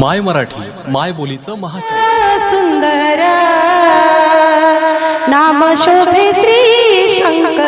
माय मराठी माय बोलीचं महाचॅनल सुंदर नाम शोभे श्री शंकर.